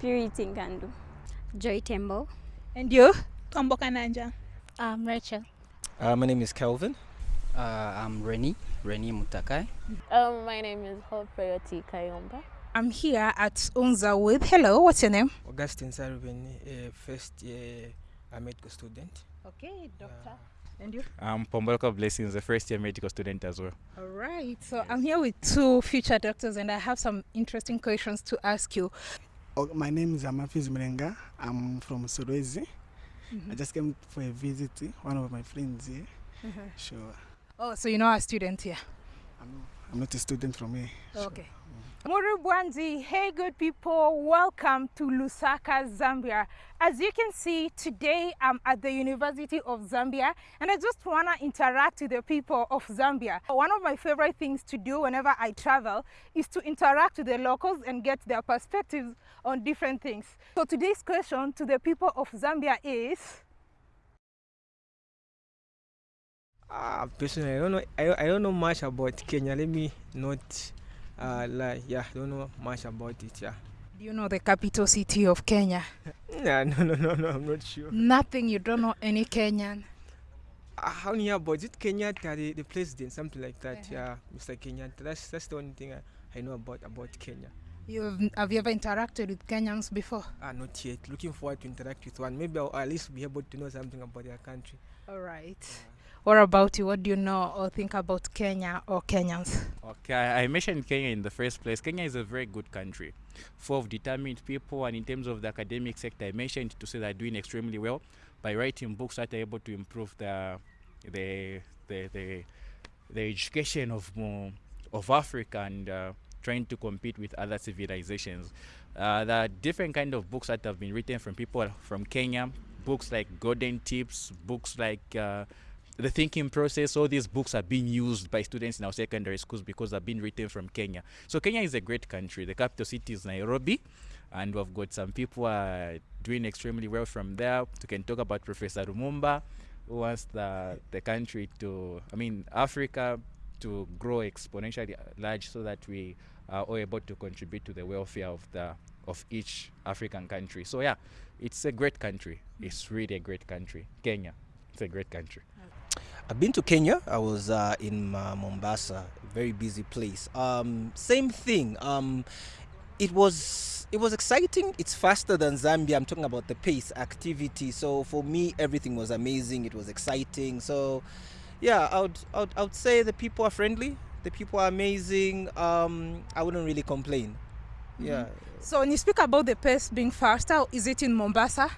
Purity Ngandu. Joy Tembo. And you? Tombo Kananja. I'm Rachel. Uh, my name is Kelvin. Uh, I'm Reni, Reni Mutakai. Um, my name is Hope Prayoti Kayomba. I'm here at Unza with. Hello, what's your name? Augustine Sarubin, a first year uh, medical student. Okay, doctor. Uh, And you? I'm Pombolka Blessings, a first year medical student as well. All right. So yes. I'm here with two future doctors, and I have some interesting questions to ask you. Oh, my name is Amafiz Mrenga. I'm from Solwezi. Mm -hmm. I just came for a visit. One of my friends here. Sure. Oh, so you know a student here? I'm, not a student from here. Okay. Murubwanzi, hey good people, welcome to Lusaka, Zambia. As you can see, today I'm at the University of Zambia and I just want to interact with the people of Zambia. One of my favorite things to do whenever I travel is to interact with the locals and get their perspectives on different things. So today's question to the people of Zambia is, Uh, personally, I don't know. I, I don't know much about Kenya. Let me not uh, lie. Yeah, I don't know much about it. Yeah. do you know the capital city of Kenya? Nah, no, no, no, no. I'm not sure. Nothing, you don't know any Kenyan. Uh, how near about is it Kenyatta, the, the president, something like that? Uh -huh. Yeah, Mr. Kenyatta. That's that's the only thing I, I know about about Kenya. You've, have you ever interacted with Kenyans before? Ah, not yet. Looking forward to interact with one. Maybe I'll at least be able to know something about their country. All right. What about you? What do you know or think about Kenya or Kenyans? Okay, I mentioned Kenya in the first place. Kenya is a very good country, full of determined people, and in terms of the academic sector, I mentioned to say they're doing extremely well by writing books that are able to improve the the the the, the education of more of Africa and uh, trying to compete with other civilizations. Uh, there are different kind of books that have been written from people from Kenya. Books like Golden Tips, books like uh, the thinking process all these books are being used by students in our secondary schools because they've been written from kenya. So kenya is a great country. The capital city is nairobi and we've got some people uh, doing extremely well from there. We can talk about professor Lumumba who wants the, the country to i mean africa to grow exponentially large so that we are all able to contribute to the welfare of the of each african country. So yeah it's a great country. It's really a great country kenya it's a great country I've been to Kenya. I was uh, in uh, Mombasa, very busy place. Um, same thing. Um, it was it was exciting. It's faster than Zambia. I'm talking about the pace, activity. So for me, everything was amazing. It was exciting. So yeah, I would I would, I would say the people are friendly. The people are amazing. Um, I wouldn't really complain. Yeah. So when you speak about the pace being faster, is it in Mombasa?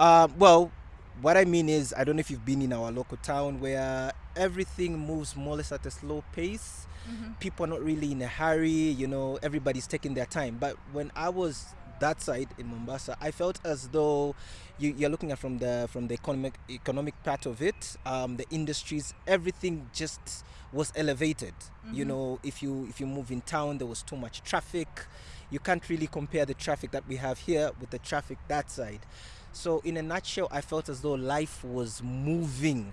Uh, well, what I mean is, I don't know if you've been in our local town where everything moves more or less at a slow pace. People are not really in a hurry, you know, everybody's taking their time. But when I was that side in Mombasa, I felt as though you, you're looking at from the from the economic economic part of it, um, the industries, everything just was elevated. You know, if you if you move in town, there was too much traffic. You can't really compare the traffic that we have here with the traffic that side. So, in a nutshell, I felt as though life was moving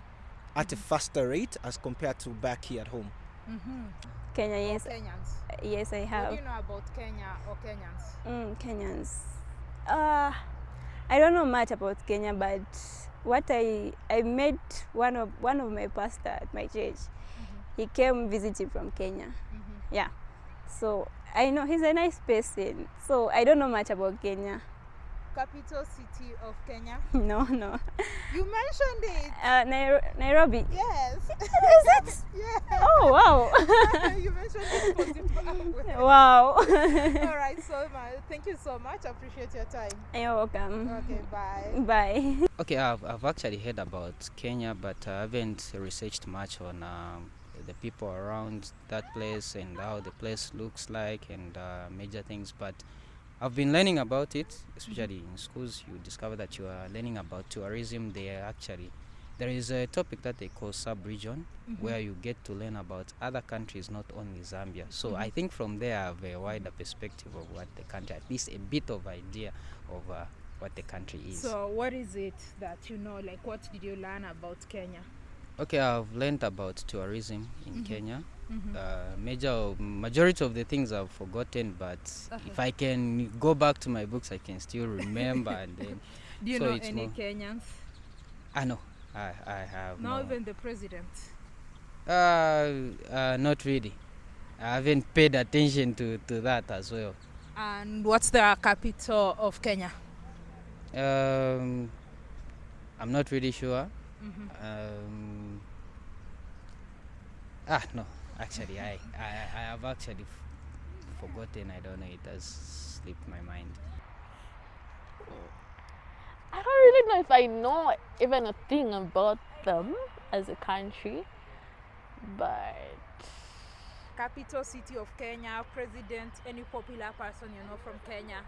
at a faster rate as compared to back here at home. Kenya, yes, Kenyans. yes, I What have. do you know about Kenya or Kenyans? Mm, Kenyans. Uh, I don't know much about Kenya, but what I I met one of one of my pastor at my church. He came visiting from Kenya. Yeah, so I know he's a nice person. So I don't know much about Kenya. Capital city of Kenya. No, no. You mentioned it. Uh, Nairo- Nairobi. Yes. Is it? yeah. Oh wow! you mentioned it for Zimbabwe. wow. All right, so much. Thank you so much. I appreciate your time. You're welcome. Okay, bye. Bye. Okay, I've, I've actually heard about Kenya, but I haven't researched much on um, the people around that place and how the place looks like and uh, major things. But I've been learning about it, especially in schools. You discover that you are learning about tourism there. Actually, there is a topic that they call sub-region, where you get to learn about other countries, not only Zambia. So I think from there, I have a wider perspective of what the country, at least a bit of idea of uh, what the country is. So, what is it that you know? Like, what did you learn about Kenya? Okay, I've learned about tourism in mm -hmm. Kenya. Mm -hmm. Uh, major majority of the things I've forgotten, but uh -huh. if I can go back to my books, I can still remember. and then, Do you so know any Kenyans? I know I I have Not no. even the president. Uh, uh, not really. I haven't paid attention to, to that as well. And what's the capital of Kenya? Um, I'm not really sure. Mhm. Um, ah, no, actually, I, I, I have actually f- forgotten. I don't know. It has slipped my mind. I don't really know if I know even a thing about them as a country, but Capital city of Kenya, president, any popular person you know from Kenya?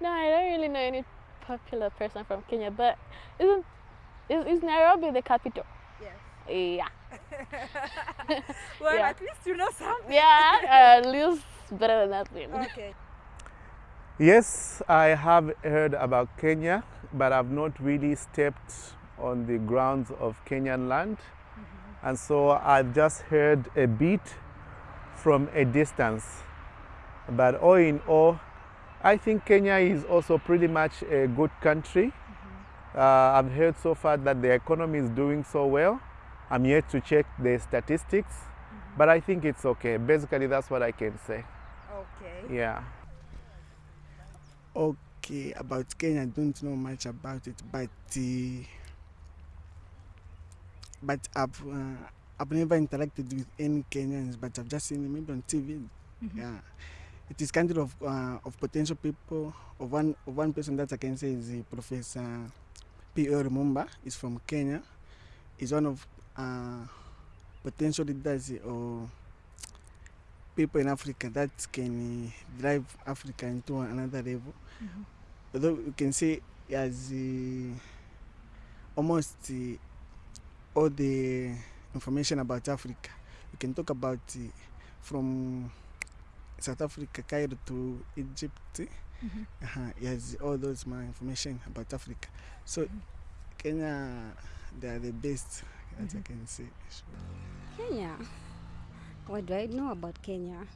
no, I don't really know any popular person from Kenya. But isn't is, is Nairobi the capital? Yes. Yeah, Well, Yeah. at least you know something. yeah, at least better than nothing. Okay. Yes, I have heard about Kenya, but I've not really stepped on the grounds of Kenyan land. Mm-hmm. And so I've just heard a bit from a distance. But all in all, I think Kenya is also pretty much a good country. Uh, I've heard so far that the economy is doing so well. I'm yet to check the statistics, but I think it's okay. Basically, that's what I can say. Okay. Yeah. Okay, about Kenya, I don't know much about it, but uh, but I've uh, I've never interacted with any Kenyans, but I've just seen them maybe on TV. Yeah, it is kind of uh, of potential people. Of one of one person that I can say is Professor P. O. Lumumba. is from Kenya. Is one of uh, potential leaders or people in Africa that can drive Africa into another level. Although you can say has uh, almost uh, all the information about Africa. You can talk about uh, from South Africa, Cairo to Egypt. Uh-huh. He has all those my information about Africa. So Kenya, they are the best that I can say. Kenya. What do I know about Kenya?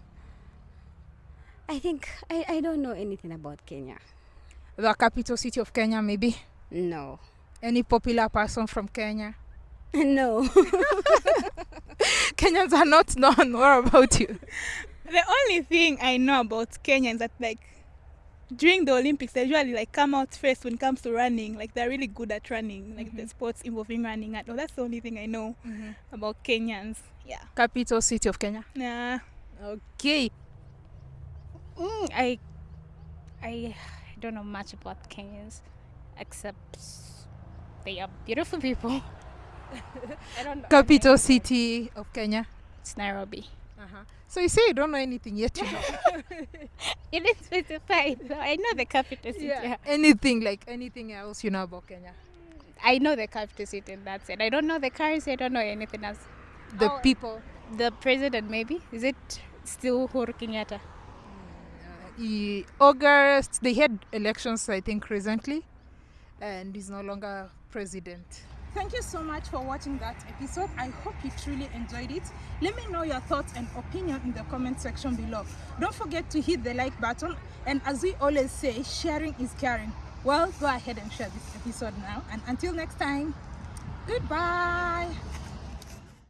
I think I, I don't know anything about Kenya. The capital city of Kenya, maybe. No. Any popular person from Kenya? no. Kenyans are not known. What about you? The only thing I know about Kenya is that like during the Olympics they usually like come out first when it comes to running. Like they're really good at running, like the sports involving running. And oh, that's the only thing I know about Kenyans. Yeah. Capital city of Kenya. Nah. Okay. Mm, I I don't know much about Kenyans except they are beautiful people. I don't know. Capital city of Kenya. It's Nairobi. Uh-huh. So you say you don't know anything yet, you know. It is specified. So I know the capital city. yeah. Anything like anything else you know about Kenya? I know the capital city and that's it. I don't know the currency. I don't know anything else. The Oh. people. The president maybe is it still Uhuru Kenyatta? He, August, they had elections, I think, recently, and he's no longer president. Thank you so much for watching that episode. I hope you truly enjoyed it. Let me know your thoughts and opinion in the comment section below. Don't forget to hit the like button and as we always say, sharing is caring. Well, go ahead and share this episode now and until next time, goodbye.